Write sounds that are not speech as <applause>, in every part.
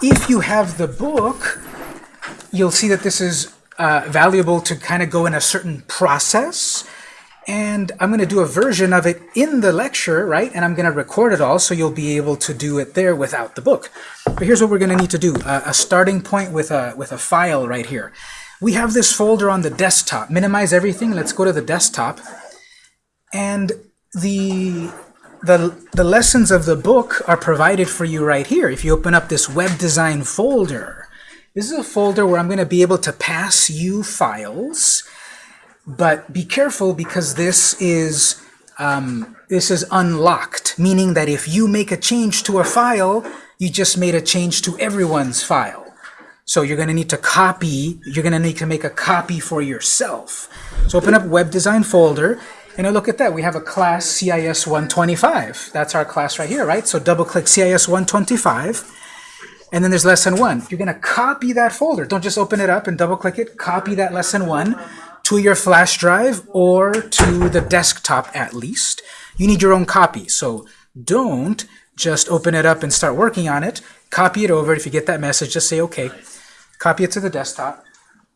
If you have the book, you'll see that this is uh, valuable to kind of go in a certain process. And I'm going to do a version of it in the lecture, right? And I'm going to record it all so you'll be able to do it there without the book. But here's what we're going to need to do. Uh, a starting point with a, with a file right here. We have this folder on the desktop. Minimize everything. Let's go to the desktop. And the, the, the lessons of the book are provided for you right here. If you open up this web design folder, this is a folder where I'm going to be able to pass you files, but be careful because this is um, this is unlocked, meaning that if you make a change to a file, you just made a change to everyone's file. So you're going to need to copy, you're going to need to make a copy for yourself. So open up web design folder, and look at that. We have a class CIS 125. That's our class right here, right? So double click CIS 125. And then there's lesson one. You're going to copy that folder. Don't just open it up and double click it. Copy that lesson one to your flash drive or to the desktop at least. You need your own copy. So don't just open it up and start working on it. Copy it over. If you get that message, just say OK. Copy it to the desktop.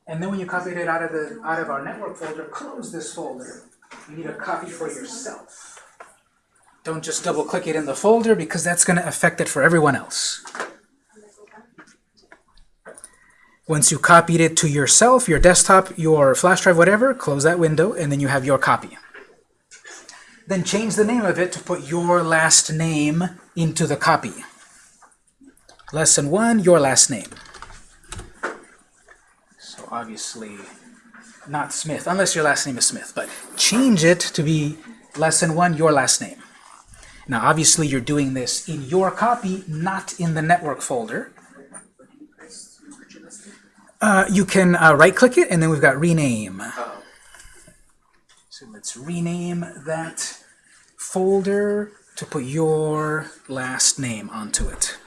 And then when you copied it out of the out of our network folder, close this folder. You need a copy for yourself. Don't just double click it in the folder because that's going to affect it for everyone else. Once you copied it to yourself, your desktop, your flash drive, whatever, close that window and then you have your copy. Then change the name of it to put your last name into the copy. Lesson 1, your last name. So obviously not Smith, unless your last name is Smith, but change it to be lesson one, your last name. Now, obviously, you're doing this in your copy, not in the network folder. Uh, you can uh, right-click it, and then we've got rename. So let's rename that folder to put your last name onto it.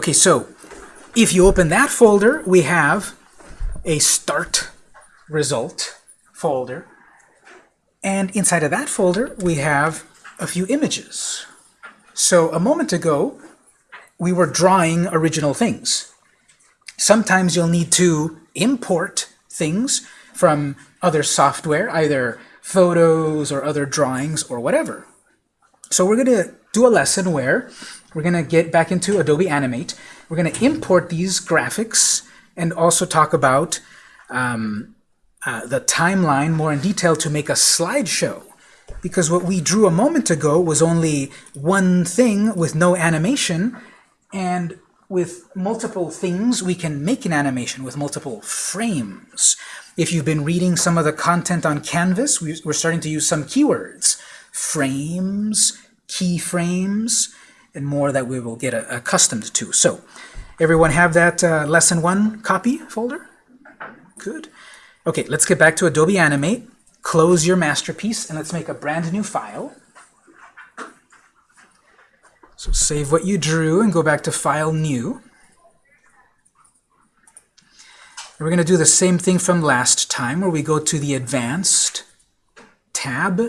Okay, so if you open that folder, we have a start result folder. And inside of that folder, we have a few images. So a moment ago, we were drawing original things. Sometimes you'll need to import things from other software, either photos or other drawings or whatever. So we're going to do a lesson where we're going to get back into Adobe Animate. We're going to import these graphics and also talk about um, uh, the timeline more in detail to make a slideshow. Because what we drew a moment ago was only one thing with no animation, and with multiple things, we can make an animation with multiple frames. If you've been reading some of the content on Canvas, we're starting to use some keywords. Frames, keyframes, and more that we will get accustomed to. So, everyone have that uh, lesson one copy folder? Good. Okay, let's get back to Adobe Animate. Close your masterpiece, and let's make a brand new file. So save what you drew and go back to File, New. And we're going to do the same thing from last time, where we go to the Advanced tab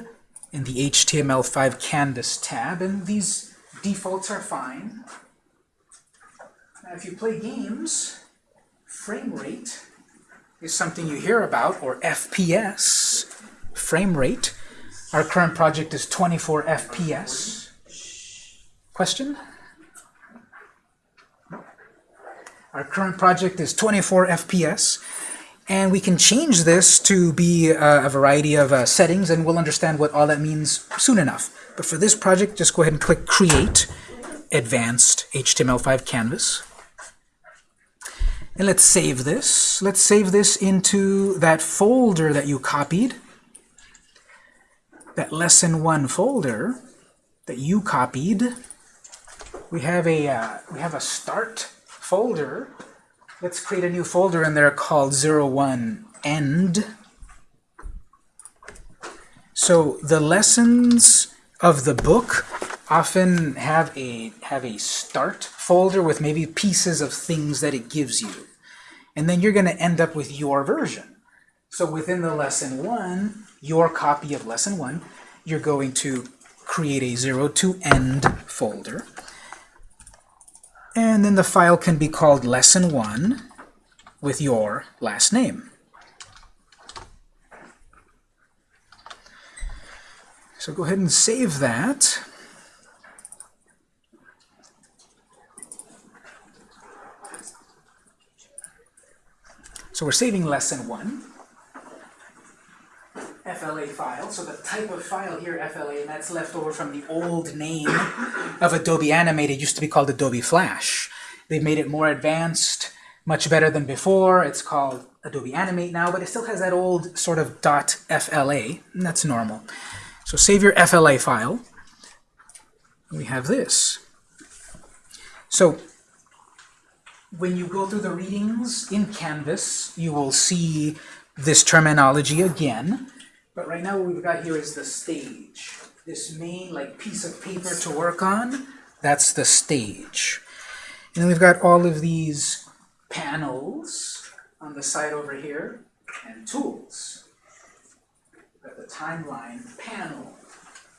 in the HTML5 Canvas tab, and these Defaults are fine. Now, if you play games, frame rate is something you hear about, or FPS, frame rate. Our current project is 24 FPS. Question? Our current project is 24 FPS, and we can change this to be uh, a variety of uh, settings, and we'll understand what all that means soon enough. But for this project, just go ahead and click Create Advanced HTML5 Canvas. And let's save this. Let's save this into that folder that you copied, that Lesson 1 folder that you copied. We have a, uh, we have a Start folder. Let's create a new folder in there called 01 End. So the lessons of the book often have a have a start folder with maybe pieces of things that it gives you. and then you're going to end up with your version. So within the lesson one, your copy of lesson one, you're going to create a 0 to end folder. And then the file can be called lesson one with your last name. So go ahead and save that. So we're saving lesson one. FLA file. So the type of file here, FLA, and that's left over from the old name of Adobe Animate. It used to be called Adobe Flash. They've made it more advanced, much better than before. It's called Adobe Animate now, but it still has that old sort of .fla, and that's normal. So save your FLA file. We have this. So when you go through the readings in Canvas, you will see this terminology again. But right now what we've got here is the stage. This main like piece of paper to work on, that's the stage. And then we've got all of these panels on the side over here, and tools. Timeline panel.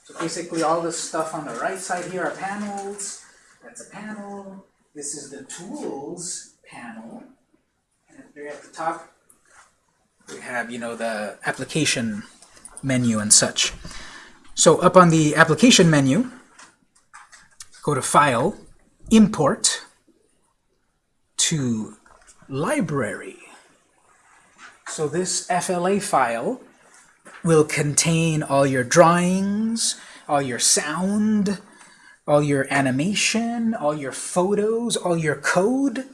So basically all the stuff on the right side here are panels. That's a panel. This is the tools panel. And there at the top, we have, you know, the application menu and such. So up on the application menu, go to File, Import to Library. So this FLA file will contain all your drawings, all your sound, all your animation, all your photos, all your code.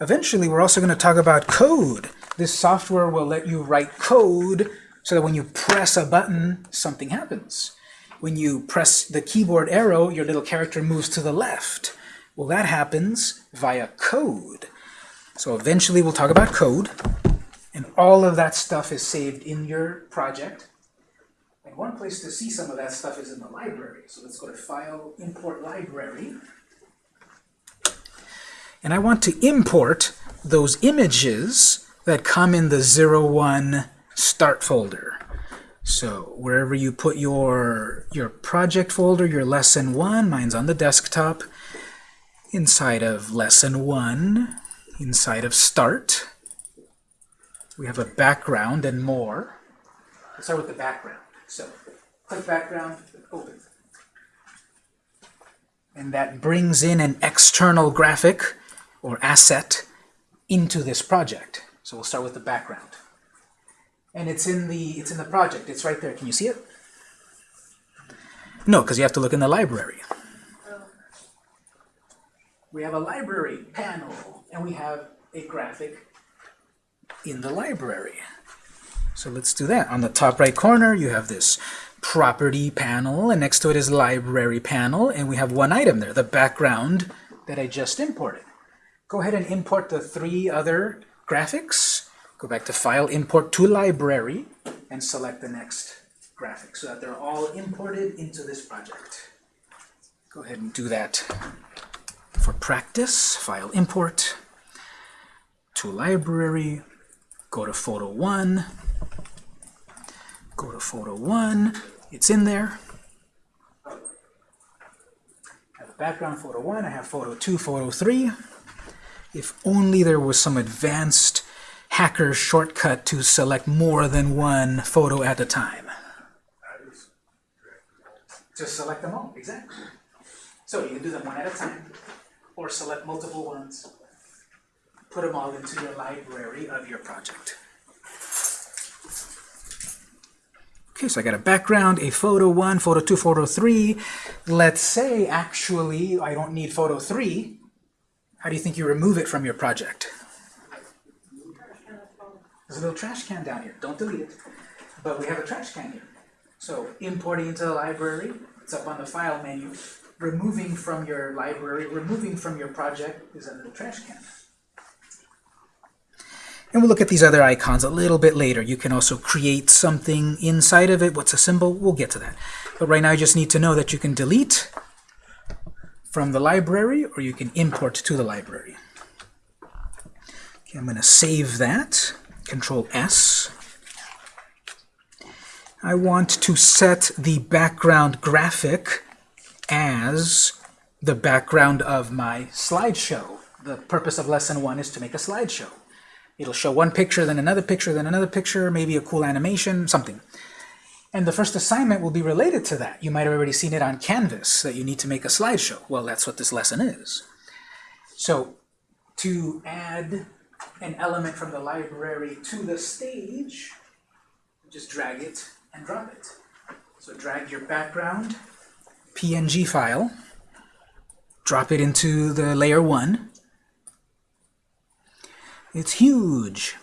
Eventually, we're also going to talk about code. This software will let you write code so that when you press a button, something happens. When you press the keyboard arrow, your little character moves to the left. Well, that happens via code. So eventually we'll talk about code, and all of that stuff is saved in your project. And one place to see some of that stuff is in the library. So let's go to File, Import Library. And I want to import those images that come in the 01 start folder. So wherever you put your, your project folder, your lesson one, mine's on the desktop, inside of lesson one, inside of start, we have a background and more. Let's start with the background. So click background, open. And that brings in an external graphic or asset into this project. So we'll start with the background and it's in the it's in the project. It's right there. Can you see it? No, because you have to look in the library. We have a library panel, and we have a graphic in the library. So let's do that. On the top right corner, you have this property panel, and next to it is library panel, and we have one item there, the background that I just imported. Go ahead and import the three other graphics. Go back to File, Import to Library, and select the next graphic so that they're all imported into this project. Go ahead and do that for practice. File, Import to Library, go to Photo 1, go to Photo 1, it's in there. I have background Photo 1, I have Photo 2, Photo 3. If only there was some advanced hacker shortcut to select more than one photo at a time. Just select them all, exactly. So you can do them one at a time, or select multiple ones, put them all into your library of your project. Okay, so I got a background, a photo 1, photo 2, photo 3. Let's say, actually, I don't need photo 3. How do you think you remove it from your project? There's a little trash can down here. Don't delete it. But we have a trash can here. So importing into the library, it's up on the file menu. Removing from your library, removing from your project is a little trash can. And we'll look at these other icons a little bit later. You can also create something inside of it. What's a symbol? We'll get to that. But right now you just need to know that you can delete from the library or you can import to the library. Okay, I'm going to save that. Control S. I want to set the background graphic as the background of my slideshow. The purpose of lesson one is to make a slideshow. It'll show one picture, then another picture, then another picture, maybe a cool animation, something. And the first assignment will be related to that. You might have already seen it on Canvas, that you need to make a slideshow. Well, that's what this lesson is. So to add an element from the library to the stage, just drag it and drop it. So drag your background PNG file, drop it into the layer 1. It's huge.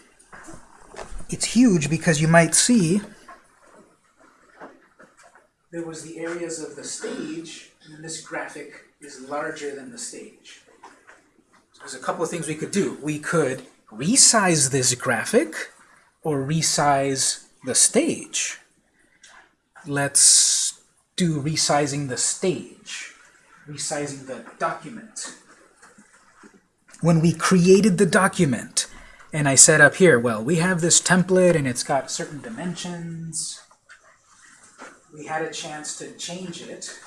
It's huge because you might see there was the areas of the stage, and this graphic is larger than the stage. So there's a couple of things we could do. We could resize this graphic or resize the stage. Let's do resizing the stage, resizing the document. When we created the document, and I said up here, well, we have this template and it's got certain dimensions, we had a chance to change it,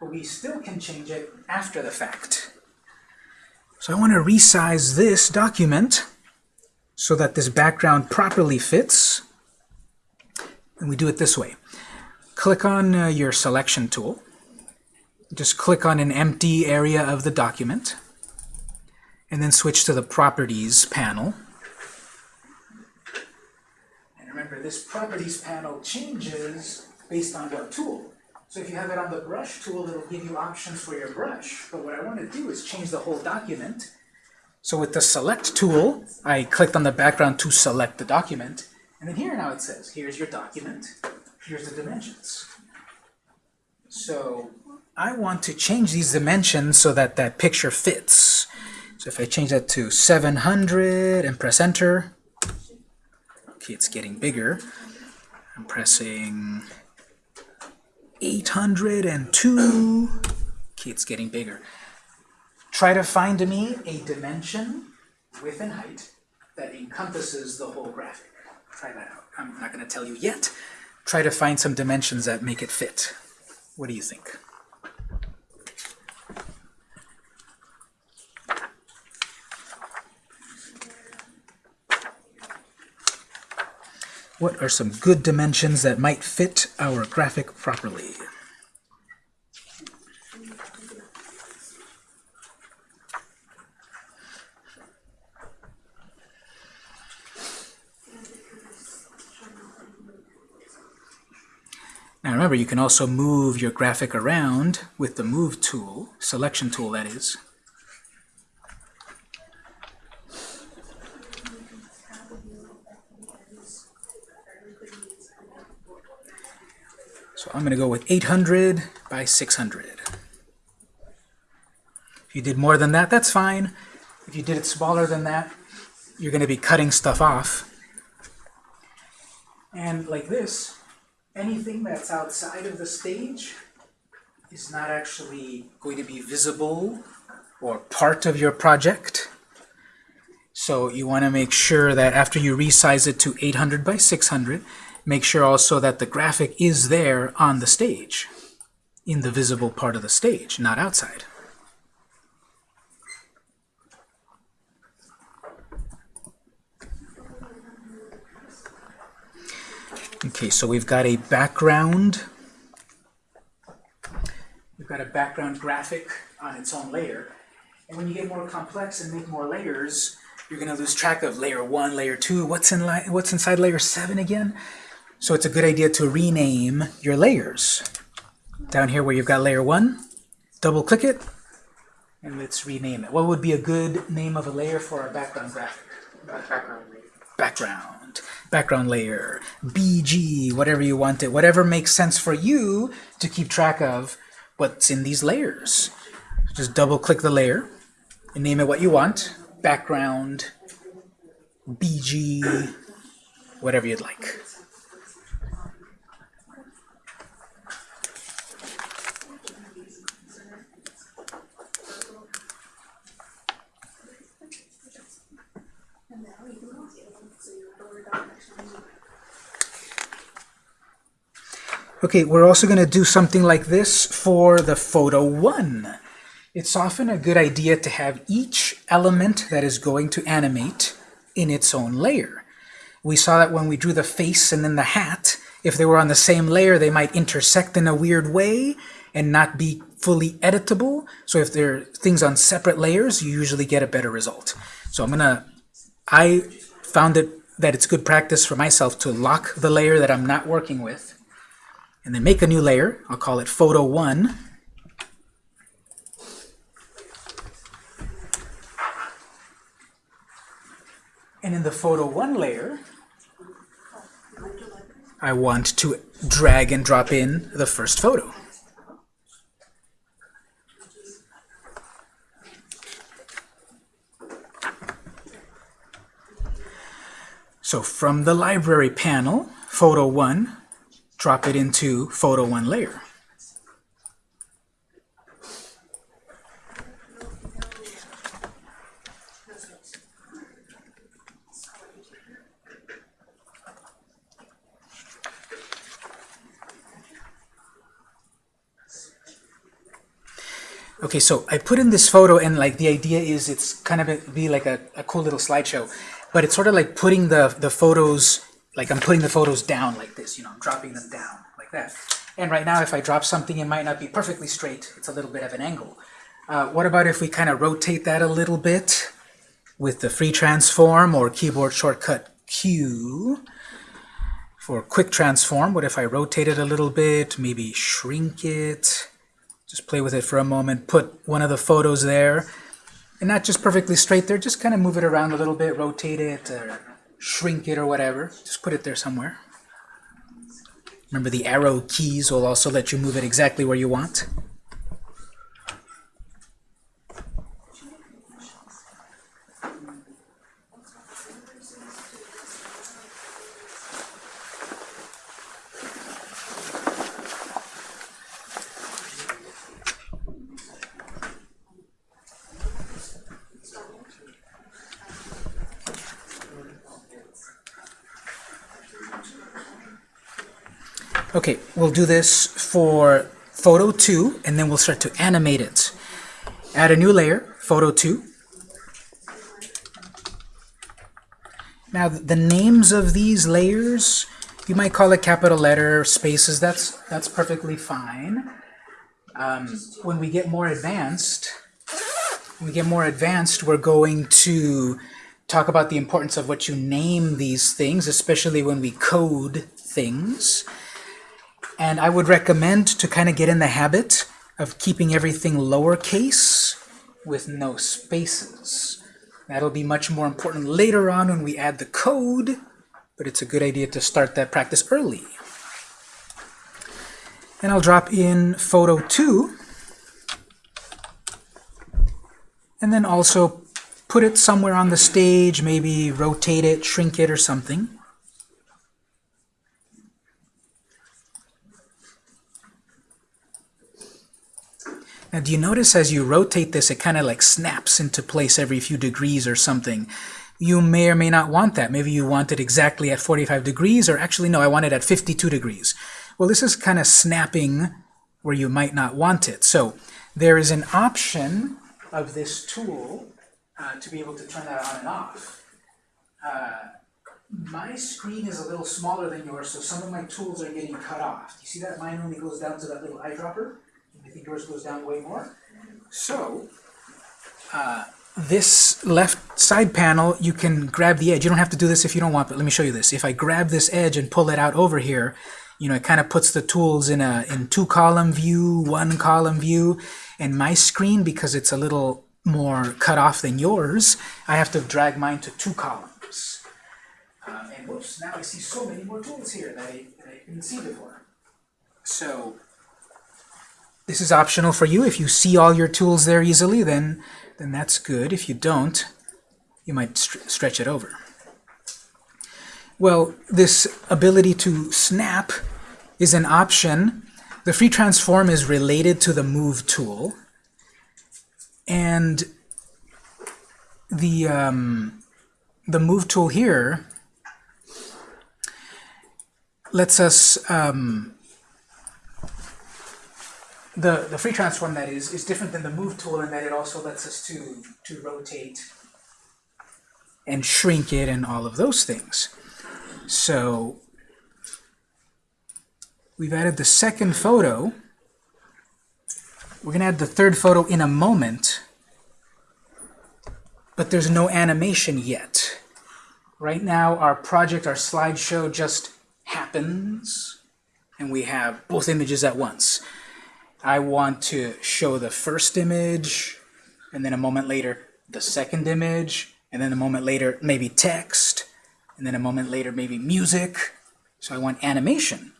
but we still can change it after the fact. So I want to resize this document so that this background properly fits. And we do it this way. Click on uh, your selection tool. Just click on an empty area of the document. And then switch to the Properties panel. And remember, this properties panel changes based on what tool. So if you have it on the brush tool, it'll give you options for your brush. But what I want to do is change the whole document. So with the select tool, I clicked on the background to select the document. And then here now it says, here's your document, here's the dimensions. So I want to change these dimensions so that that picture fits. So if I change that to 700 and press enter, Okay, it's getting bigger. I'm pressing 802. Okay, it's getting bigger. Try to find me a dimension, width and height, that encompasses the whole graphic. Try that out. I'm not going to tell you yet. Try to find some dimensions that make it fit. What do you think? What are some good dimensions that might fit our graphic properly? Now remember, you can also move your graphic around with the Move tool, selection tool that is. I'm going to go with 800 by 600. If you did more than that, that's fine. If you did it smaller than that, you're going to be cutting stuff off. And like this, anything that's outside of the stage is not actually going to be visible or part of your project. So you want to make sure that after you resize it to 800 by 600, make sure also that the graphic is there on the stage, in the visible part of the stage, not outside. Okay, so we've got a background. We've got a background graphic on its own layer. And when you get more complex and make more layers, you're going to lose track of layer 1, layer 2. What's, in what's inside layer 7 again? So it's a good idea to rename your layers. Down here where you've got layer 1, double click it, and let's rename it. What would be a good name of a layer for our background graphic? Background. Background. Background layer. BG, whatever you want it. Whatever makes sense for you to keep track of what's in these layers. Just double click the layer and name it what you want. Background, BG, whatever you'd like. Okay, we're also going to do something like this for the photo 1. It's often a good idea to have each element that is going to animate in its own layer. We saw that when we drew the face and then the hat, if they were on the same layer, they might intersect in a weird way and not be fully editable. So if they're things on separate layers, you usually get a better result. So I'm gonna, I found it that it's good practice for myself to lock the layer that I'm not working with and then make a new layer. I'll call it photo 1. And in the photo 1 layer, I want to drag and drop in the first photo. So from the library panel, photo 1, drop it into photo 1 layer. Okay, so I put in this photo and like the idea is it's kind of be like a, a cool little slideshow, but it's sort of like putting the, the photos, like I'm putting the photos down like this, you know, I'm dropping them down like that. And right now if I drop something, it might not be perfectly straight, it's a little bit of an angle. Uh, what about if we kind of rotate that a little bit with the free transform or keyboard shortcut Q? For quick transform, what if I rotate it a little bit, maybe shrink it, just play with it for a moment, put one of the photos there, and not just perfectly straight there, just kind of move it around a little bit, rotate it, shrink it or whatever. Just put it there somewhere. Remember the arrow keys will also let you move it exactly where you want. Okay, we'll do this for photo 2, and then we'll start to animate it. Add a new layer, photo 2. Now, the names of these layers, you might call it capital letter, spaces, that's, that's perfectly fine. Um, when we get more advanced, when we get more advanced, we're going to talk about the importance of what you name these things, especially when we code things. And I would recommend to kind of get in the habit of keeping everything lowercase with no spaces. That'll be much more important later on when we add the code, but it's a good idea to start that practice early. And I'll drop in photo 2, and then also put it somewhere on the stage, maybe rotate it, shrink it, or something. Now do you notice as you rotate this, it kind of like snaps into place every few degrees or something. You may or may not want that. Maybe you want it exactly at 45 degrees, or actually, no, I want it at 52 degrees. Well, this is kind of snapping where you might not want it. So there is an option of this tool uh, to be able to turn that on and off. Uh, my screen is a little smaller than yours, so some of my tools are getting cut off. Do You see that mine only goes down to that little eyedropper? Yours goes down way more. So, uh, this left side panel, you can grab the edge. You don't have to do this if you don't want, but let me show you this. If I grab this edge and pull it out over here, you know, it kind of puts the tools in a in two column view, one column view, and my screen, because it's a little more cut off than yours, I have to drag mine to two columns. Uh, and whoops, now I see so many more tools here that I, that I didn't see before. So this is optional for you. If you see all your tools there easily, then, then that's good. If you don't, you might st stretch it over. Well, this ability to snap is an option. The free transform is related to the move tool. And the, um, the move tool here lets us um, the, the free transform that is, is different than the move tool in that it also lets us to, to rotate and shrink it and all of those things. So we've added the second photo. We're going to add the third photo in a moment, but there's no animation yet. Right now, our project, our slideshow just happens, and we have both images at once. I want to show the first image, and then a moment later, the second image, and then a moment later, maybe text, and then a moment later, maybe music. So I want animation.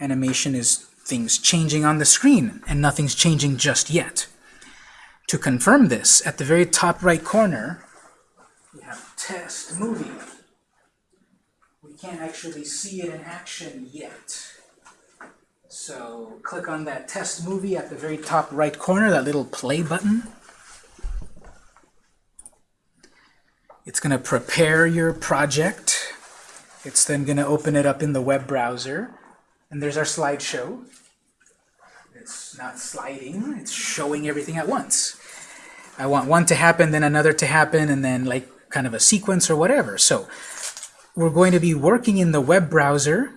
Animation is things changing on the screen, and nothing's changing just yet. To confirm this, at the very top right corner, we have test movie. We can't actually see it in action yet. So click on that test movie at the very top right corner, that little play button. It's going to prepare your project. It's then going to open it up in the web browser. And there's our slideshow. It's not sliding, it's showing everything at once. I want one to happen, then another to happen, and then like kind of a sequence or whatever. So we're going to be working in the web browser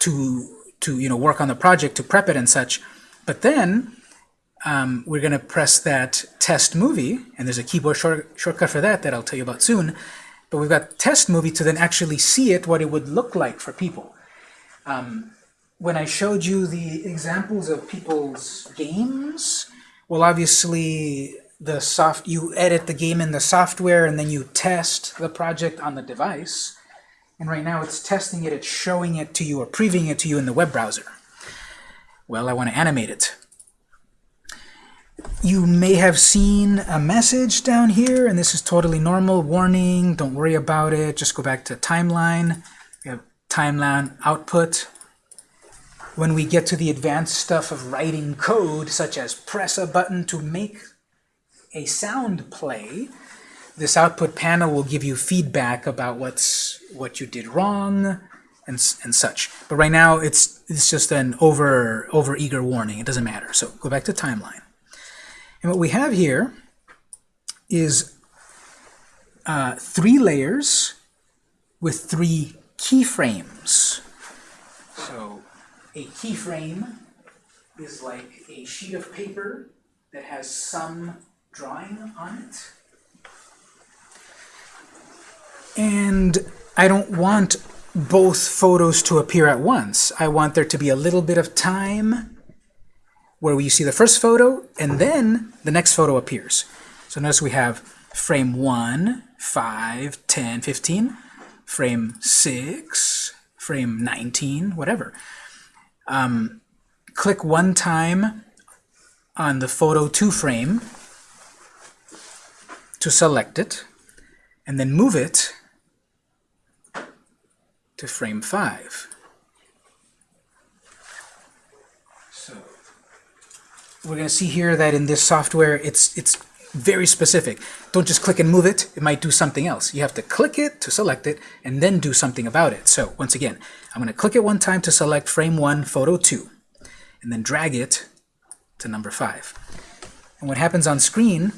to to you know work on the project to prep it and such. But then um, we're going to press that test movie, and there's a keyboard short, shortcut for that that I'll tell you about soon. But we've got test movie to then actually see it, what it would look like for people. Um, when I showed you the examples of people's games, well, obviously the soft you edit the game in the software and then you test the project on the device. And right now it's testing it, it's showing it to you or previewing it to you in the web browser. Well, I want to animate it. You may have seen a message down here, and this is totally normal. Warning, don't worry about it. Just go back to timeline. We have timeline output. When we get to the advanced stuff of writing code, such as press a button to make a sound play, this output panel will give you feedback about what's what you did wrong and, and such. But right now it's it's just an over over eager warning. It doesn't matter. So go back to timeline. And what we have here is uh, three layers with three keyframes. So a keyframe is like a sheet of paper that has some drawing on it. And I don't want both photos to appear at once. I want there to be a little bit of time where you see the first photo and then the next photo appears. So notice we have frame 1, 5, 10, 15, frame 6, frame 19, whatever. Um, click one time on the photo 2 frame to select it, and then move it to frame 5. So we're going to see here that in this software it's it's very specific. Don't just click and move it. It might do something else. You have to click it to select it and then do something about it. So once again, I'm going to click it one time to select frame 1, photo 2, and then drag it to number 5. And what happens on screen,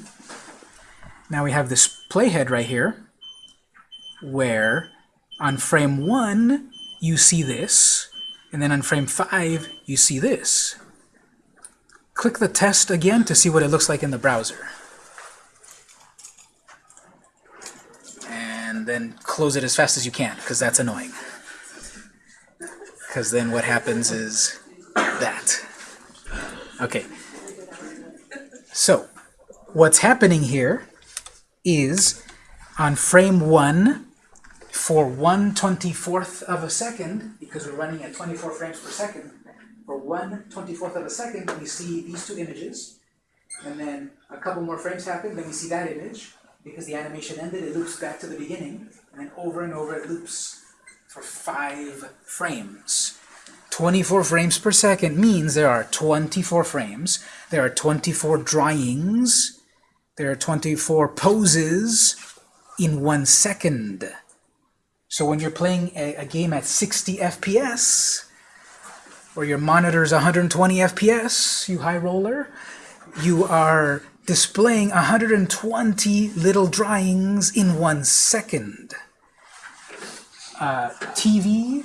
now we have this playhead right here, where on frame 1, you see this, and then on frame 5, you see this. Click the test again to see what it looks like in the browser. And then close it as fast as you can, because that's annoying. Because then what happens is that. Okay. So, what's happening here is on frame 1, for 1 24th of a second, because we're running at 24 frames per second, for 1 24th of a second, we see these two images, and then a couple more frames happen, then we see that image, because the animation ended, it loops back to the beginning, and then over and over it loops for 5 frames. 24 frames per second means there are 24 frames, there are 24 drawings, there are 24 poses in one second. So when you're playing a, a game at 60 FPS, or your monitor is 120 FPS, you high roller, you are displaying 120 little drawings in one second. Uh, TV,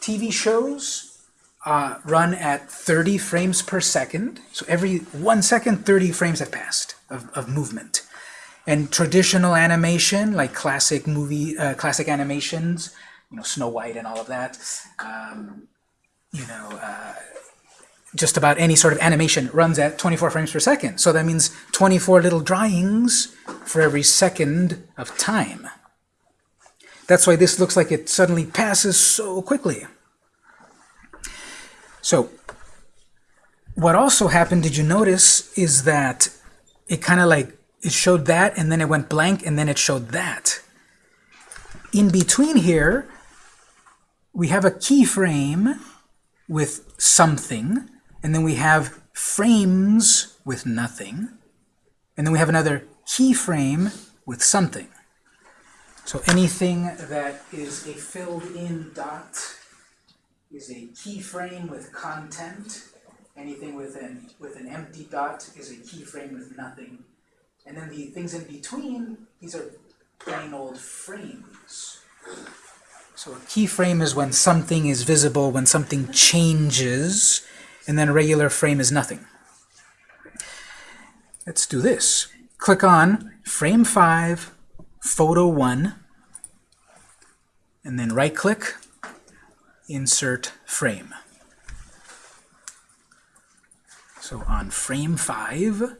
TV shows uh, run at 30 frames per second. So every one second, 30 frames have passed of, of movement. And traditional animation, like classic movie, uh, classic animations, you know, Snow White and all of that, um, you know, uh, just about any sort of animation runs at 24 frames per second. So that means 24 little drawings for every second of time. That's why this looks like it suddenly passes so quickly. So what also happened, did you notice, is that it kind of like, it showed that, and then it went blank, and then it showed that. In between here, we have a keyframe with something, and then we have frames with nothing, and then we have another keyframe with something. So anything that is a filled-in dot is a keyframe with content. Anything with an, with an empty dot is a keyframe with nothing. And then the things in between, these are plain old frames. So a keyframe is when something is visible, when something changes, and then a regular frame is nothing. Let's do this. Click on Frame 5, Photo 1, and then right-click, Insert Frame. So on Frame 5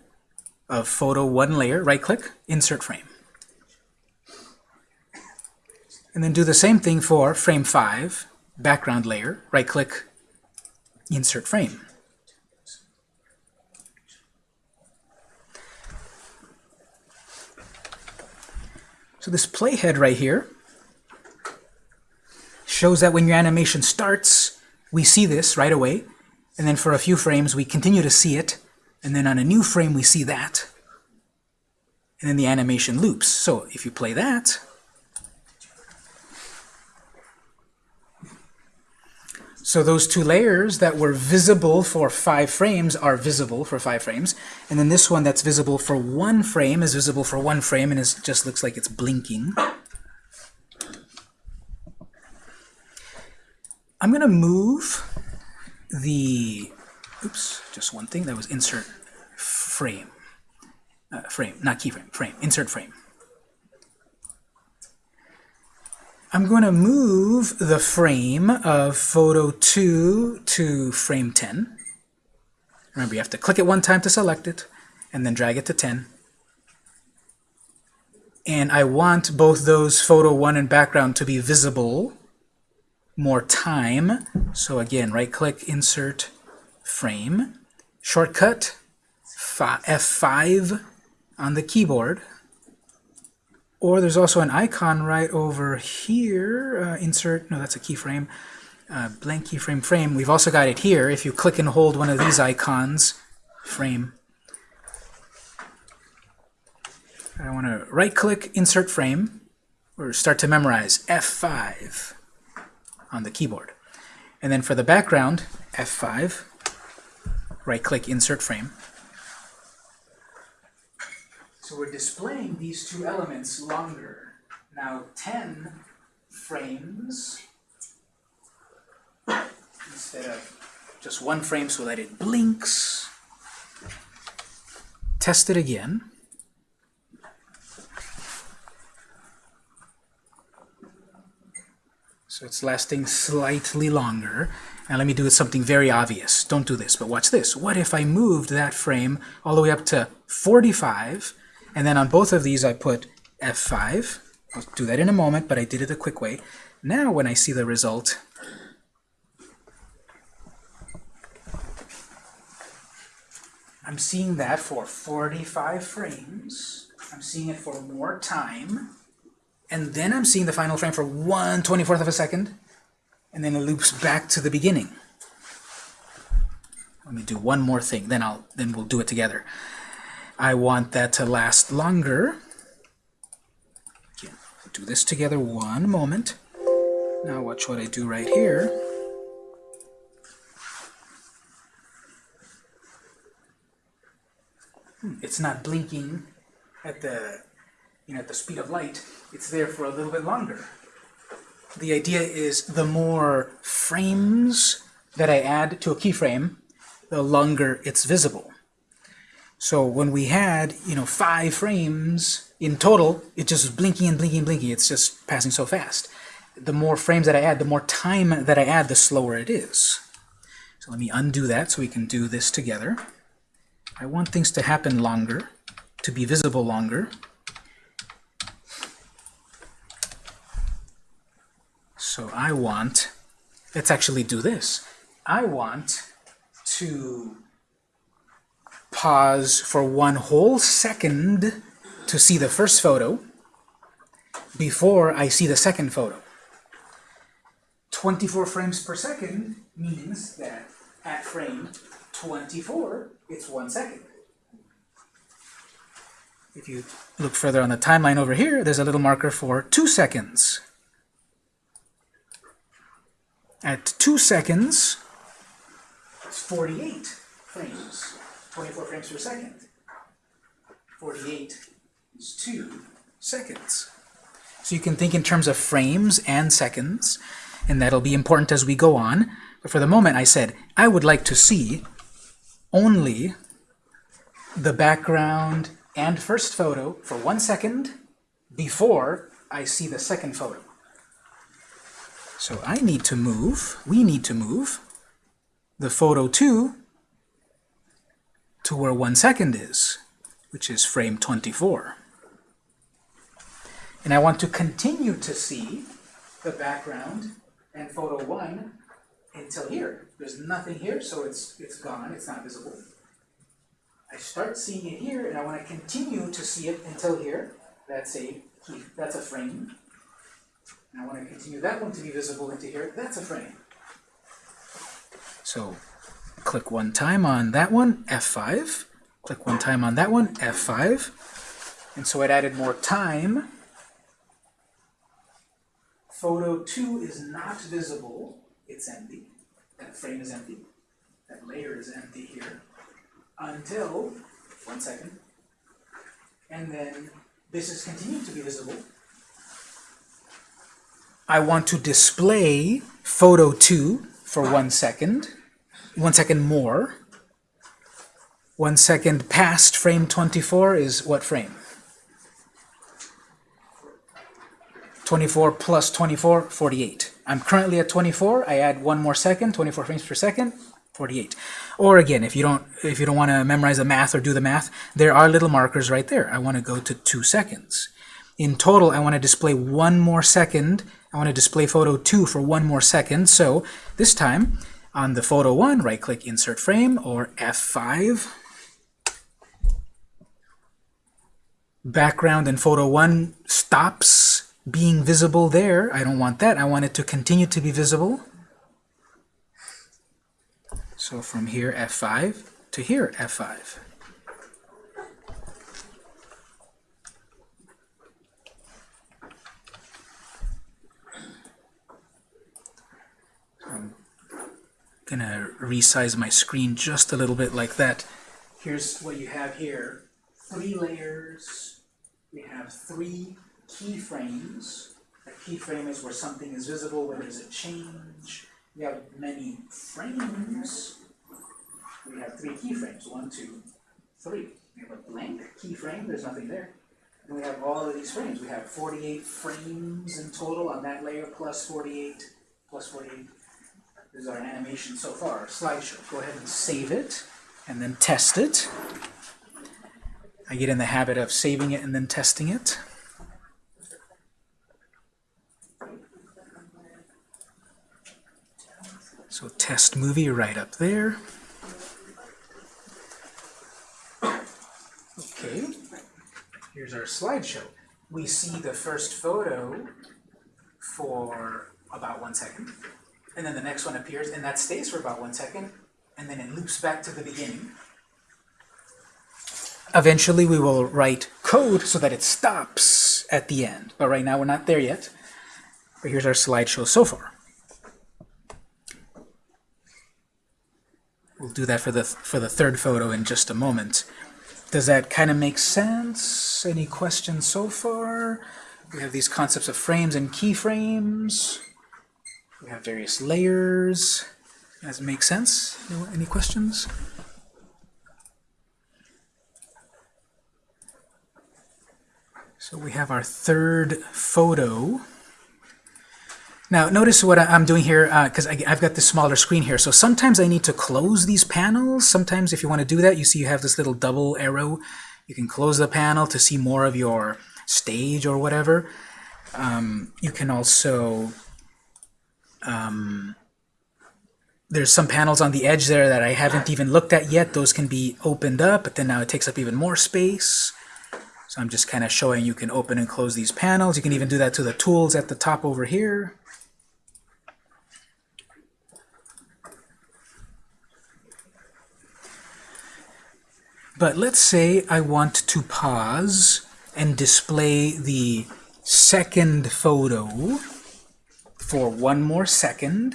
of Photo 1 layer, right-click, Insert Frame. And then do the same thing for Frame 5, background layer, right-click, Insert Frame. So this playhead right here shows that when your animation starts, we see this right away, and then for a few frames we continue to see it, and then on a new frame we see that, and then the animation loops. So if you play that, So those two layers that were visible for five frames are visible for five frames. And then this one that's visible for one frame is visible for one frame and it just looks like it's blinking. I'm going to move the, oops, just one thing. That was insert frame. Uh, frame, not keyframe, frame, insert frame. I'm going to move the frame of photo 2 to frame 10. Remember, you have to click it one time to select it, and then drag it to 10. And I want both those photo 1 and background to be visible more time. So again, right-click, insert frame. Shortcut, F5 on the keyboard. Or there's also an icon right over here. Uh, insert, no, that's a keyframe. Uh, blank keyframe frame. We've also got it here. If you click and hold one of these icons, frame. I want to right-click, insert frame, or start to memorize F5 on the keyboard. And then for the background, F5, right-click, insert frame. So we're displaying these two elements longer. Now 10 frames instead of just one frame so that it blinks. Test it again. So it's lasting slightly longer. Now let me do something very obvious. Don't do this, but watch this. What if I moved that frame all the way up to 45 and then on both of these I put F5. I'll do that in a moment, but I did it a quick way. Now when I see the result, I'm seeing that for 45 frames. I'm seeing it for more time. And then I'm seeing the final frame for 1 24th of a second and then it loops back to the beginning. Let me do one more thing, then I'll then we'll do it together. I want that to last longer. Again, do this together one moment. Now watch what I do right here. Hmm, it's not blinking at the you know at the speed of light. It's there for a little bit longer. The idea is the more frames that I add to a keyframe, the longer it's visible. So when we had, you know, five frames in total, it just was blinking and blinking and blinking. It's just passing so fast. The more frames that I add, the more time that I add, the slower it is. So let me undo that so we can do this together. I want things to happen longer, to be visible longer. So I want, let's actually do this. I want to pause for one whole second to see the first photo before I see the second photo. 24 frames per second means that at frame 24, it's one second. If you look further on the timeline over here, there's a little marker for two seconds. At two seconds, it's 48 frames, 24 frames per second. 48 is two seconds. So you can think in terms of frames and seconds, and that'll be important as we go on. But for the moment, I said, I would like to see only the background and first photo for one second before I see the second photo. So I need to move, we need to move the photo 2 to where one second is, which is frame 24. And I want to continue to see the background and photo 1 until here. There's nothing here, so it's, it's gone, it's not visible. I start seeing it here, and I want to continue to see it until here. That's a that's a frame. And I want to continue that one to be visible into here. That's a frame. So click one time on that one, F5. Click one time on that one, F5. And so it added more time. Photo 2 is not visible. It's empty. That frame is empty. That layer is empty here. Until, one second, and then this is continuing to be visible. I want to display photo 2 for one second, one second more. One second past frame 24 is what frame? 24 plus 24, 48. I'm currently at 24. I add one more second, 24 frames per second, 48. Or again, if you don't if you don't want to memorize the math or do the math, there are little markers right there. I want to go to two seconds. In total, I want to display one more second. I want to display photo 2 for one more second. So this time, on the photo 1, right-click Insert Frame, or F5. Background in photo 1 stops being visible there. I don't want that. I want it to continue to be visible. So from here, F5 to here, F5. I'm gonna resize my screen just a little bit like that. Here's what you have here. Three layers. We have three keyframes. A keyframe is where something is visible, where there's a change. We have many frames. We have three keyframes. One, two, three. We have a blank keyframe. There's nothing there. And we have all of these frames. We have 48 frames in total on that layer, plus 48, plus 48. This is our animation so far, slideshow. Go ahead and save it, and then test it. I get in the habit of saving it and then testing it. So test movie right up there. Okay, here's our slideshow. We see the first photo for about one second, and then the next one appears, and that stays for about one second, and then it loops back to the beginning. Eventually we will write code so that it stops at the end, but right now we're not there yet. But here's our slideshow so far. We'll do that for the, for the third photo in just a moment. Does that kind of make sense? Any questions so far? We have these concepts of frames and keyframes. We have various layers. Does it make sense? Any questions? So we have our third photo. Now notice what I'm doing here, because uh, I've got this smaller screen here. So sometimes I need to close these panels. Sometimes if you want to do that, you see you have this little double arrow. You can close the panel to see more of your stage or whatever. Um, you can also, um, there's some panels on the edge there that I haven't even looked at yet. Those can be opened up, but then now it takes up even more space. So I'm just kind of showing you can open and close these panels. You can even do that to the tools at the top over here. But let's say I want to pause and display the second photo for one more second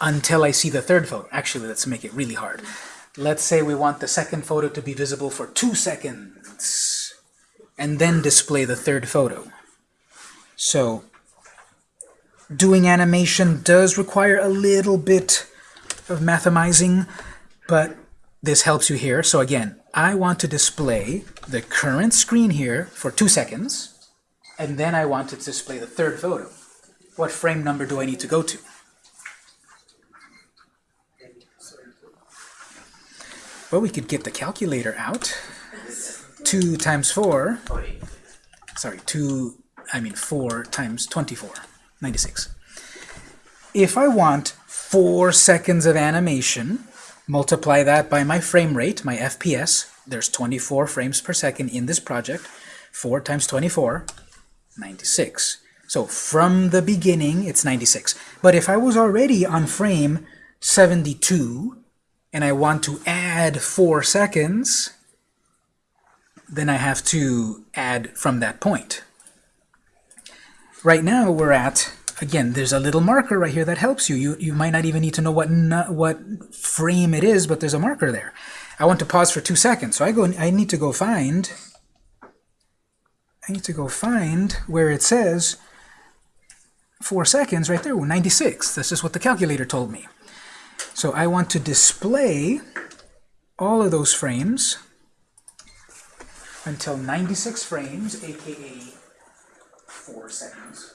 until I see the third photo. Actually, let's make it really hard. Let's say we want the second photo to be visible for two seconds and then display the third photo. So doing animation does require a little bit of mathemizing, but this helps you here. So again, I want to display the current screen here for two seconds, and then I want to display the third photo. What frame number do I need to go to? Well, we could get the calculator out. 2 times 4, sorry, 2, I mean 4 times 24, 96. If I want 4 seconds of animation, Multiply that by my frame rate, my FPS. There's 24 frames per second in this project. 4 times 24, 96. So from the beginning, it's 96. But if I was already on frame 72, and I want to add 4 seconds, then I have to add from that point. Right now, we're at again, there's a little marker right here that helps you. You, you might not even need to know what, what frame it is, but there's a marker there. I want to pause for two seconds, so I go. I need to go find. I need to go find where it says four seconds right there, 96. This is what the calculator told me. So I want to display all of those frames until 96 frames, aka 4 seconds.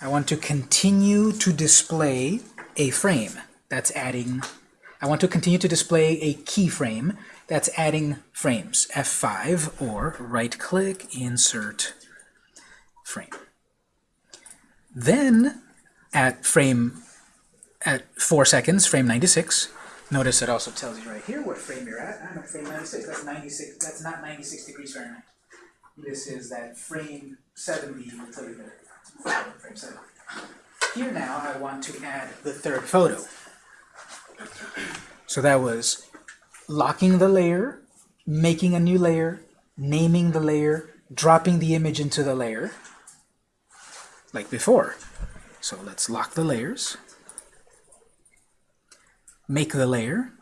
I want to continue to display a frame. That's adding, I want to continue to display a keyframe. That's adding frames. F5 or right-click, insert frame. Then at frame, at 4 seconds, frame 96, notice it also tells you right here what frame you're at. I'm at frame 96. That's 96. That's not 96 degrees Fahrenheit. This is that frame 70 will tell you that frame 7. Here now I want to add the third photo. So that was locking the layer, making a new layer, naming the layer, dropping the image into the layer, like before. So let's lock the layers, make the layer.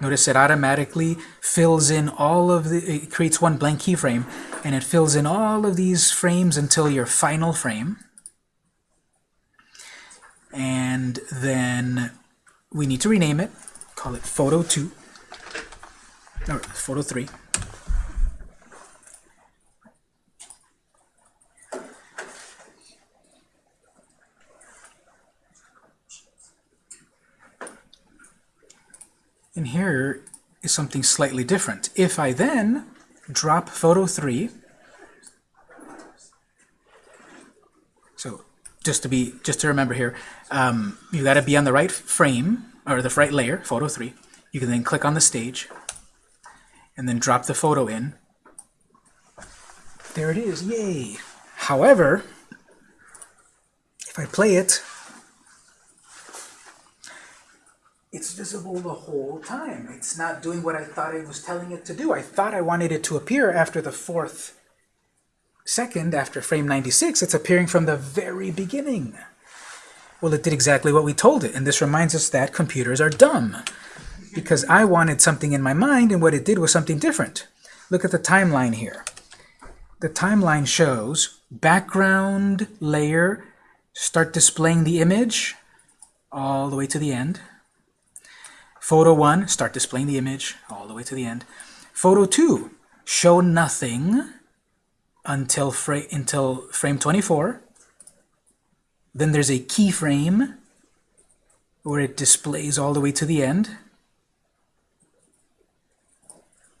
Notice it automatically fills in all of the, it creates one blank keyframe, and it fills in all of these frames until your final frame. And then we need to rename it, call it photo 2, or photo 3. And here is something slightly different. If I then drop photo 3. So just to be just to remember here, um, you got to be on the right frame or the right layer, photo 3. You can then click on the stage and then drop the photo in. There it is, yay! However, if I play it, it's visible the whole time. It's not doing what I thought I was telling it to do. I thought I wanted it to appear after the fourth second, after frame 96. It's appearing from the very beginning. Well, it did exactly what we told it, and this reminds us that computers are dumb. because I wanted something in my mind, and what it did was something different. Look at the timeline here. The timeline shows background layer, start displaying the image all the way to the end. Photo 1, start displaying the image all the way to the end. Photo 2, show nothing until, fra until frame 24. Then there's a keyframe where it displays all the way to the end.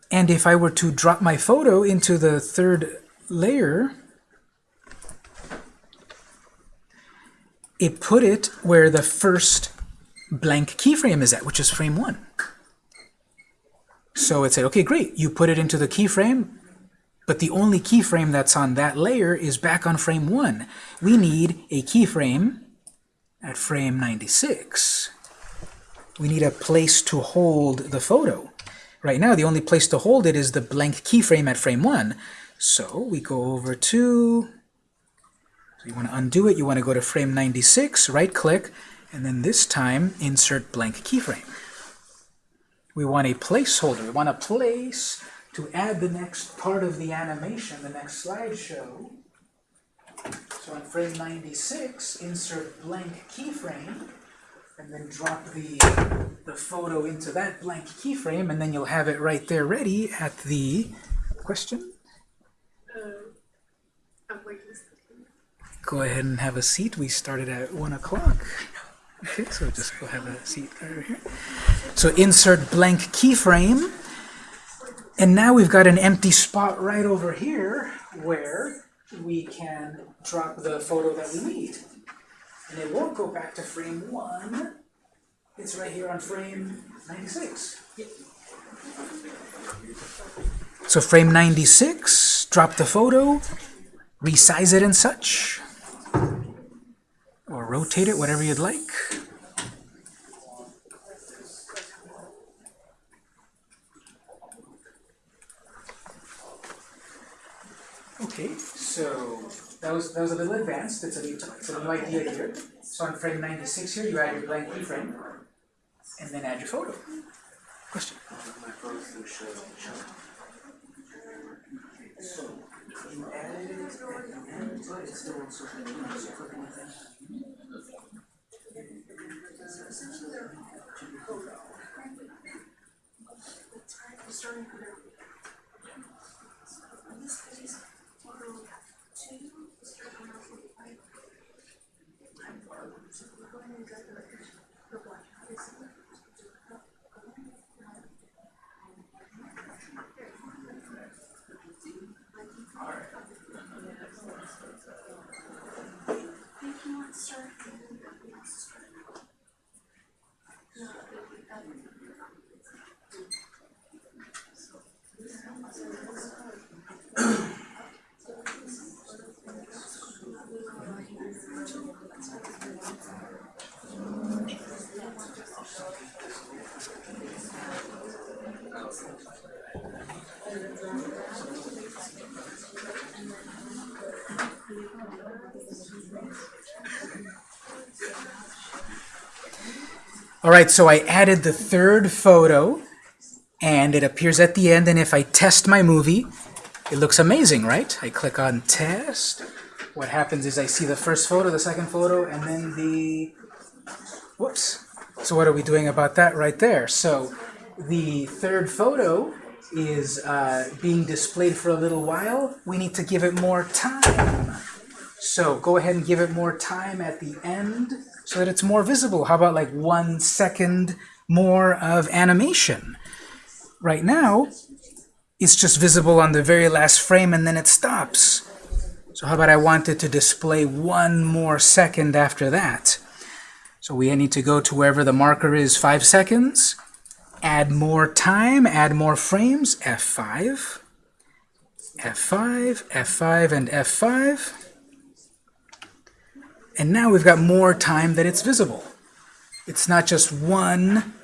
And if I were to drop my photo into the third layer, it put it where the first blank keyframe is at, which is frame 1. So it said, okay, great, you put it into the keyframe, but the only keyframe that's on that layer is back on frame 1. We need a keyframe at frame 96. We need a place to hold the photo. Right now, the only place to hold it is the blank keyframe at frame 1. So we go over to, so you want to undo it, you want to go to frame 96, right-click, and then this time insert blank keyframe. We want a placeholder. We want a place to add the next part of the animation, the next slideshow. So on frame 96, insert blank keyframe, and then drop the, the photo into that blank keyframe, and then you'll have it right there ready at the question. Go ahead and have a seat. We started at 1 o'clock. Okay, so just go have a seat over here. So insert blank keyframe. And now we've got an empty spot right over here where we can drop the photo that we need. And it won't go back to frame 1. It's right here on frame 96. So frame 96, drop the photo, resize it and such, or rotate it, whatever you'd like. Okay, so that was that was a little advanced. It's a new, it's a new idea here. So on frame 96 here, you add your blank keyframe, and then add your photo. Question? So you added it at the end, but it's still on social media. So click on that. All right, so I added the third photo, and it appears at the end, and if I test my movie, it looks amazing, right? I click on Test. What happens is I see the first photo, the second photo, and then the... Whoops. So what are we doing about that right there? So the third photo is uh, being displayed for a little while. We need to give it more time. So go ahead and give it more time at the end so that it's more visible. How about like one second more of animation? Right now, it's just visible on the very last frame and then it stops. So how about I want it to display one more second after that? So we need to go to wherever the marker is, five seconds, add more time, add more frames, F5, F5, F5, and F5. And now we've got more time that it's visible. It's not just one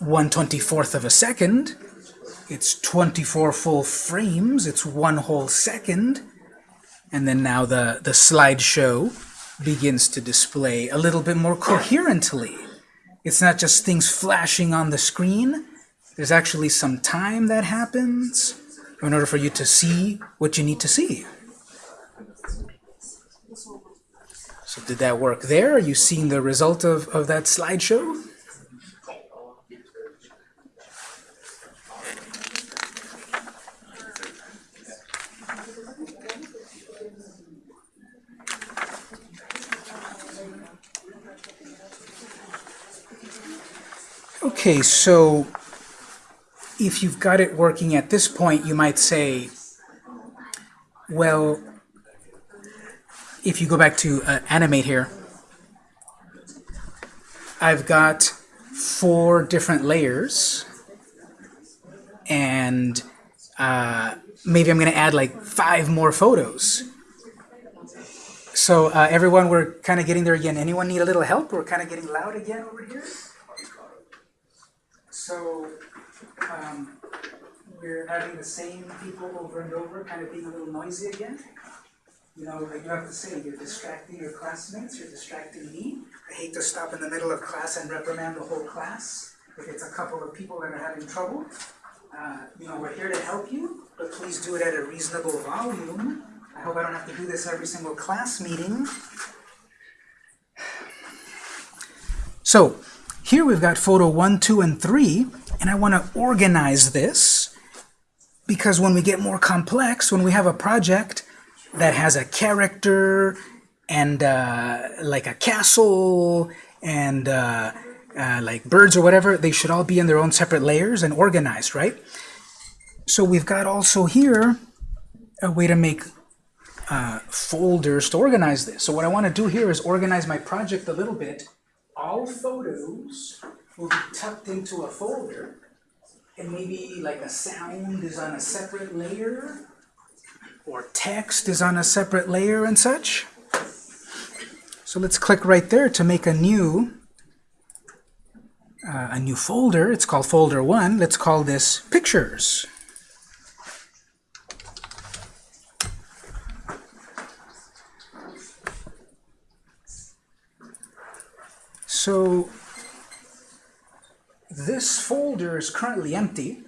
124th of a second. It's 24 full frames. It's one whole second. And then now the, the slideshow begins to display a little bit more coherently. It's not just things flashing on the screen, there's actually some time that happens in order for you to see what you need to see. So did that work there? Are you seeing the result of, of that slideshow? Okay, so if you've got it working at this point, you might say, well, if you go back to uh, animate here, I've got four different layers, and uh, maybe I'm going to add like five more photos. So uh, everyone, we're kind of getting there again. Anyone need a little help? We're kind of getting loud again over here. So um, we're having the same people over and over, kind of being a little noisy again. You know, like you have to say, you're distracting your classmates, you're distracting me. I hate to stop in the middle of class and reprimand the whole class if it's a couple of people that are having trouble. Uh, you know, we're here to help you, but please do it at a reasonable volume. I hope I don't have to do this every single class meeting. <sighs> So, here we've got photo 1, 2, and 3, and I want to organize this because when we get more complex, when we have a project that has a character and uh, like a castle and uh, uh, like birds or whatever, they should all be in their own separate layers and organized, right? So we've got also here a way to make uh, folders to organize this. So what I want to do here is organize my project a little bit all photos will be tucked into a folder and maybe like a sound is on a separate layer or text is on a separate layer and such. So let's click right there to make a new uh, a new folder. It's called folder 1. Let's call this pictures. So this folder is currently empty.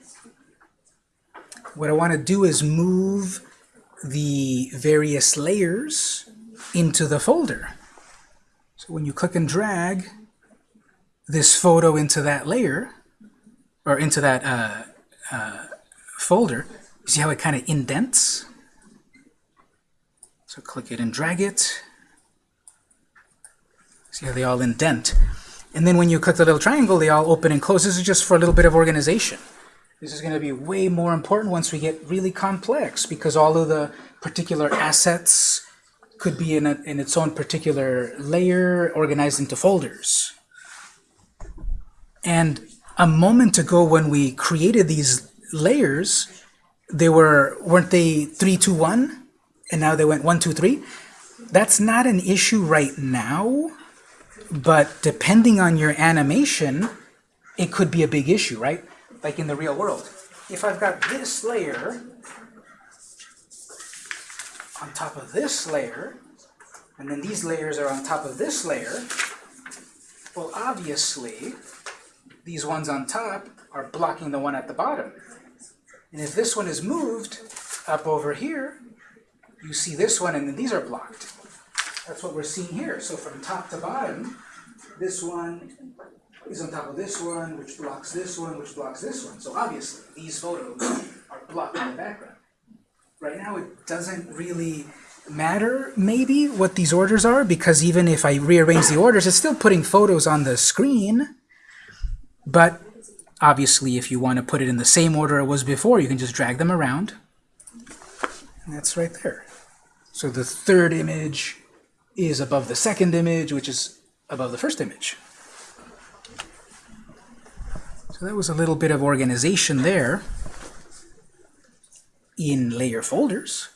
What I want to do is move the various layers into the folder. So when you click and drag this photo into that layer, or into that uh, uh, folder, you see how it kind of indents? So click it and drag it. See they all indent. And then when you click the little triangle, they all open and close. This is just for a little bit of organization. This is going to be way more important once we get really complex because all of the particular assets could be in, a, in its own particular layer organized into folders. And a moment ago when we created these layers, they were, weren't they 3, 2, 1? And now they went 1, 2, 3? That's not an issue right now but depending on your animation, it could be a big issue, right? Like in the real world. If I've got this layer on top of this layer, and then these layers are on top of this layer, well, obviously, these ones on top are blocking the one at the bottom. And if this one is moved up over here, you see this one, and then these are blocked. That's what we're seeing here. So from top to bottom, this one is on top of this one, which blocks this one, which blocks this one. So obviously, these photos are blocked in the background. Right now, it doesn't really matter, maybe, what these orders are, because even if I rearrange the orders, it's still putting photos on the screen. But obviously, if you want to put it in the same order it was before, you can just drag them around. And that's right there. So the third image is above the second image, which is above the first image. So that was a little bit of organization there in layer folders.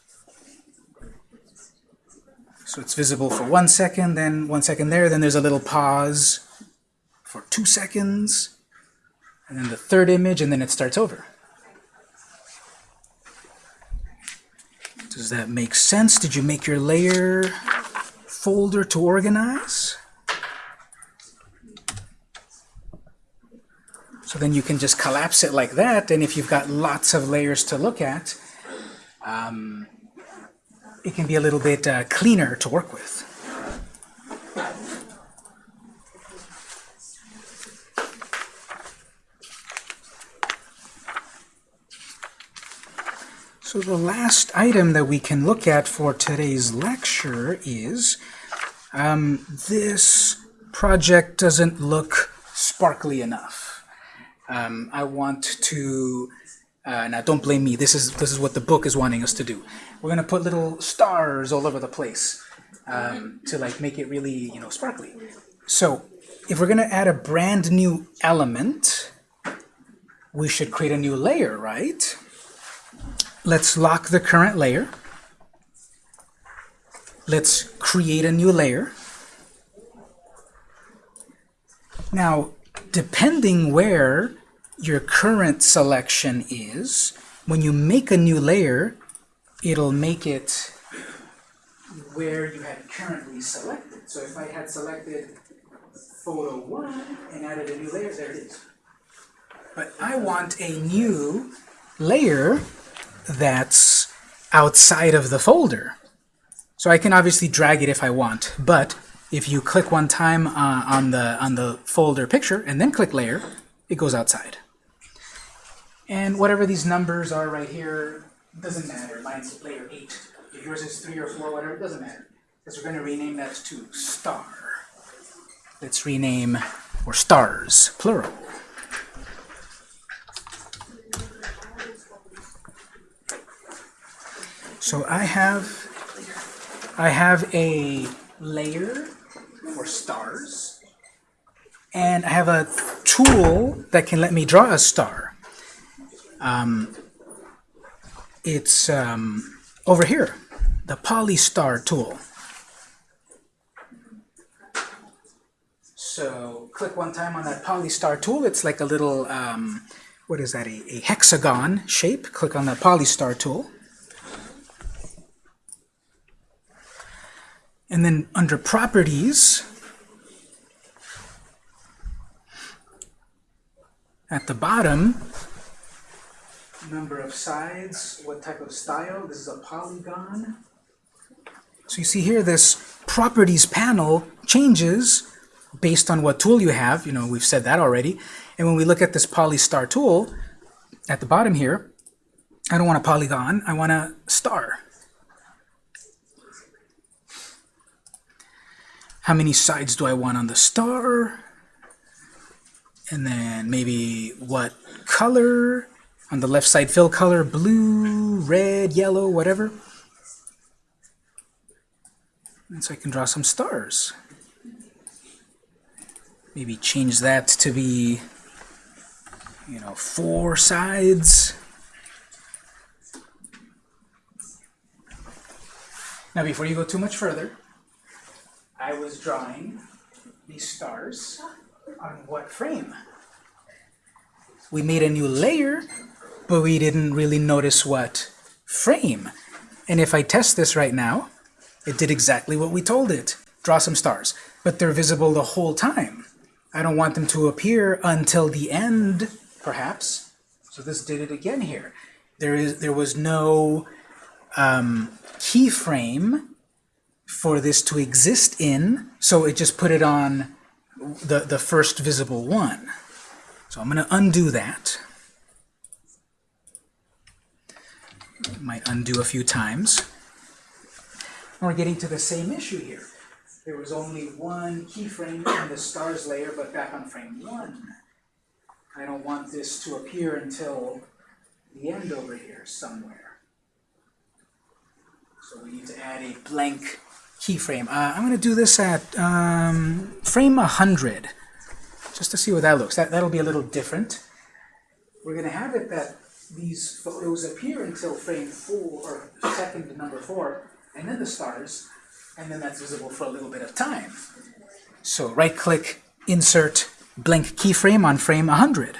So it's visible for one second, then one second there, then there's a little pause for two seconds, and then the third image, and then it starts over. Does that make sense? Did you make your layer folder to organize. So then you can just collapse it like that, and if you've got lots of layers to look at, um, it can be a little bit uh, cleaner to work with. So the last item that we can look at for today's lecture is um, this project doesn't look sparkly enough. Um, I want to, uh, now don't blame me, this is, this is what the book is wanting us to do. We're going to put little stars all over the place um, to like make it really, you know, sparkly. So if we're going to add a brand new element, we should create a new layer, right? Let's lock the current layer. Let's create a new layer. Now, depending where your current selection is, when you make a new layer, it'll make it where you had currently selected. So if I had selected photo 1 and added a new layer, there it is. But I want a new layer that's outside of the folder. So I can obviously drag it if I want, but if you click one time uh, on the on the folder picture and then click layer, it goes outside. And whatever these numbers are right here, doesn't matter. Mine's layer 8. If yours is 3 or 4, whatever, it doesn't matter. Because we're going to rename that to star. Let's rename, or stars, plural. So I have I have a layer for stars, and I have a tool that can let me draw a star. Um, it's um, over here, the Polystar tool. So click one time on that Polystar tool. It's like a little, um, what is that, a, a hexagon shape. Click on the Polystar tool. And then under Properties, at the bottom, number of sides, what type of style, this is a polygon. So you see here this Properties panel changes based on what tool you have. You know, we've said that already. And when we look at this Polystar tool, at the bottom here, I don't want a polygon, I want a star. How many sides do I want on the star? And then maybe what color? On the left side, fill color, blue, red, yellow, whatever. And so I can draw some stars. Maybe change that to be, you know, four sides. Now, before you go too much further, I was drawing these stars on what frame? We made a new layer, but we didn't really notice what frame. And if I test this right now, it did exactly what we told it. Draw some stars. But they're visible the whole time. I don't want them to appear until the end, perhaps. So this did it again here. There is there was no um, keyframe for this to exist in, so it just put it on the, the first visible one. So I'm going to undo that. Might undo a few times. We're getting to the same issue here. There was only one keyframe in the stars layer, but back on frame one. I don't want this to appear until the end over here somewhere. So we need to add a blank keyframe. Uh, I'm going to do this at um, frame 100, just to see what that looks. That, that'll be a little different. We're going to have it that these photos appear until frame 4, or second to number 4, and then the stars, and then that's visible for a little bit of time. So right-click, insert blank keyframe on frame 100.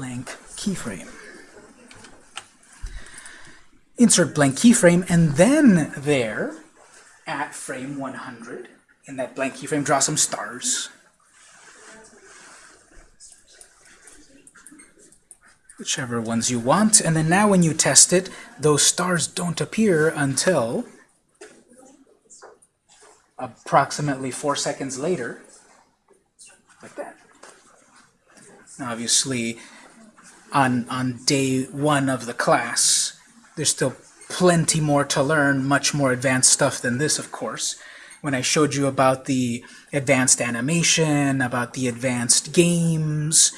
blank keyframe. Insert blank keyframe, and then there, at frame 100. In that blank keyframe, draw some stars. Whichever ones you want. And then now when you test it, those stars don't appear until approximately four seconds later, like that. Now obviously, on, on day one of the class, there's still plenty more to learn, much more advanced stuff than this, of course. When I showed you about the advanced animation, about the advanced games,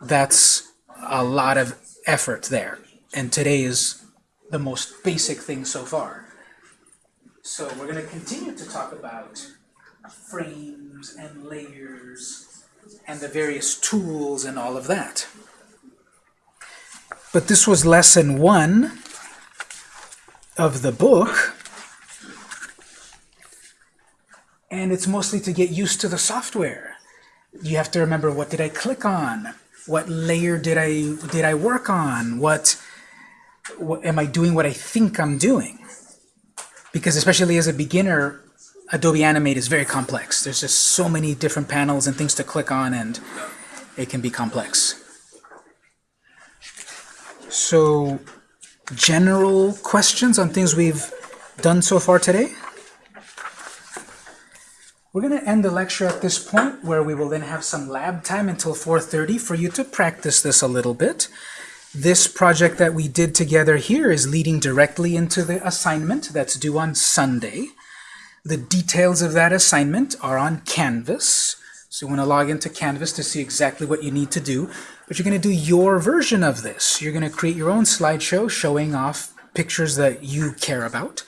that's a lot of effort there. And today is the most basic thing so far. So we're going to continue to talk about frames and layers and the various tools and all of that. But this was lesson one of the book. And it's mostly to get used to the software. You have to remember what did I click on? What layer did I did I work on? What, what am I doing what I think I'm doing? Because especially as a beginner, Adobe Animate is very complex. There's just so many different panels and things to click on and it can be complex. So general questions on things we've done so far today? We're going to end the lecture at this point where we will then have some lab time until 4.30 for you to practice this a little bit. This project that we did together here is leading directly into the assignment that's due on Sunday. The details of that assignment are on Canvas. So you want to log into Canvas to see exactly what you need to do. But you're going to do your version of this. You're going to create your own slideshow showing off pictures that you care about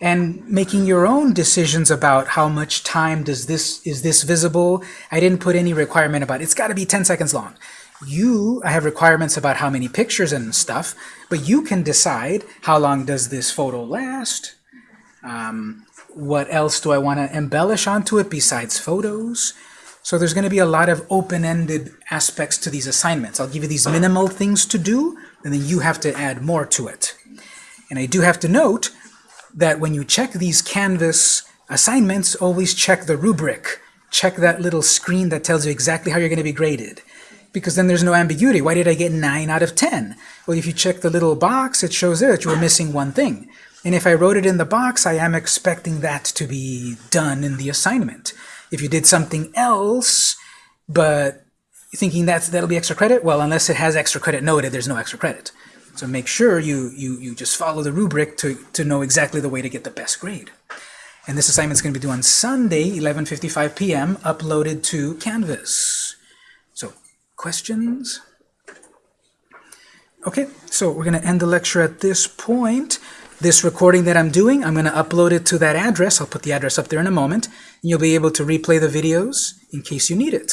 and making your own decisions about how much time does this is this visible. I didn't put any requirement about it. It's got to be 10 seconds long. You I have requirements about how many pictures and stuff, but you can decide how long does this photo last, um, what else do I want to embellish onto it besides photos, so there's going to be a lot of open-ended aspects to these assignments. I'll give you these minimal things to do, and then you have to add more to it. And I do have to note that when you check these Canvas assignments, always check the rubric. Check that little screen that tells you exactly how you're going to be graded. Because then there's no ambiguity. Why did I get 9 out of 10? Well, if you check the little box, it shows that you were missing one thing. And if I wrote it in the box, I am expecting that to be done in the assignment. If you did something else, but thinking that's, that'll be extra credit, well, unless it has extra credit noted, there's no extra credit. So make sure you, you, you just follow the rubric to, to know exactly the way to get the best grade. And this assignment is going to be due on Sunday, 11.55 p.m., uploaded to Canvas. So, questions? Okay, so we're going to end the lecture at this point. This recording that I'm doing, I'm going to upload it to that address. I'll put the address up there in a moment. And you'll be able to replay the videos in case you need it.